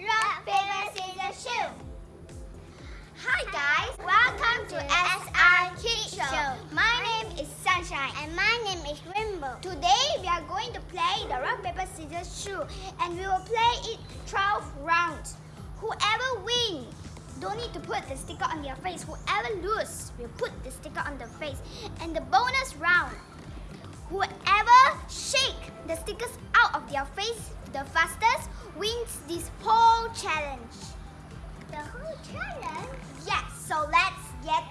Rock, paper, scissors. Hi guys, welcome to Show. My name is Sunshine And my name is Rainbow. Today we are going to play the rock, paper, scissors, shoot and we will play it 12 rounds. Whoever wins don't need to put the sticker on their face. Whoever loses will put the sticker on the face. And the bonus round, whoever shake the stickers out of their face the fastest wins this whole challenge. The whole challenge? Yes, so let's get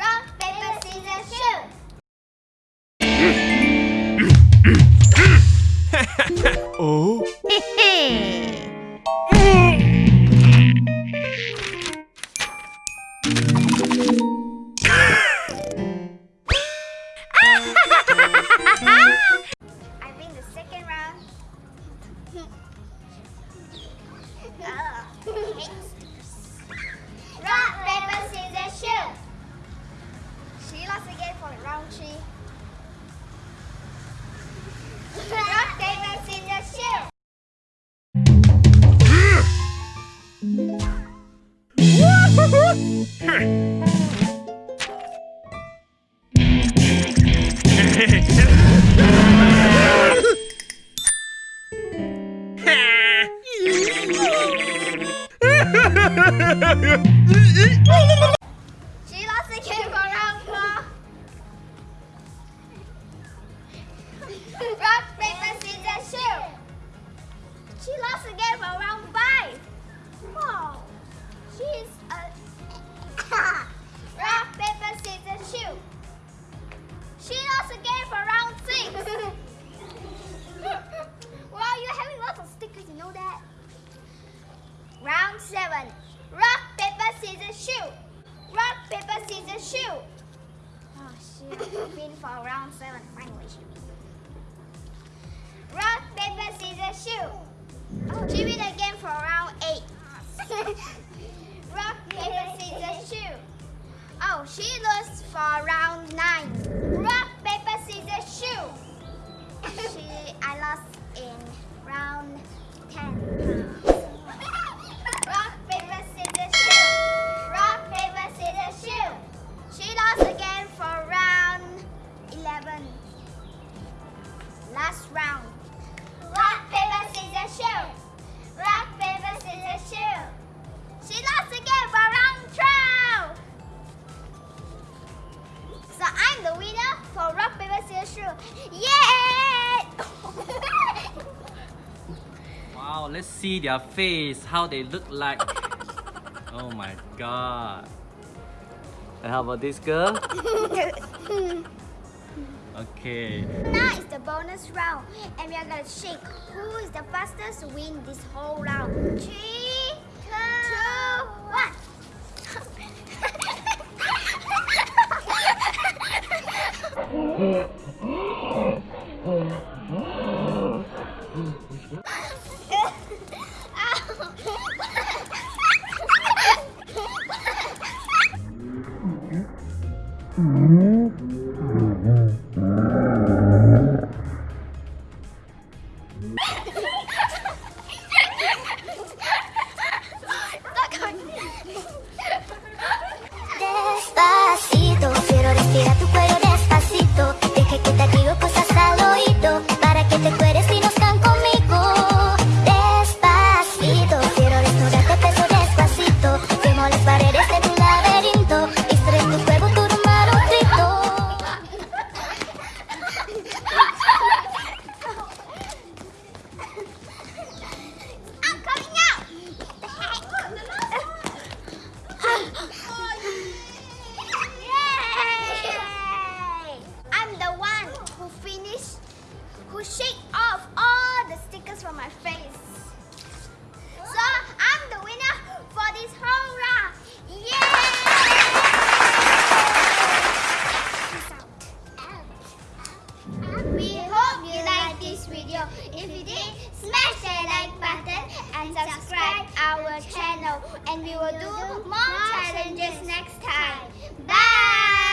Rock, She lost again for round five. Wow. She's a seven. Rock, paper, scissors, shoot. Rock, paper, scissors, shoot. Oh, she win for round seven. Finally, she win. Rock, paper, scissors, shoot. Oh, she win again for round eight. Rock, paper, scissors, shoot. Oh, she lost for round let's see their face, how they look like. oh my god. And how about this girl? Okay. Now is the bonus round, and we are gonna shake. Who is the fastest to win this whole round? Three, two, one. Despacito, If you did, Smash that like button and subscribe our channel. And we will do more challenges next time. Bye!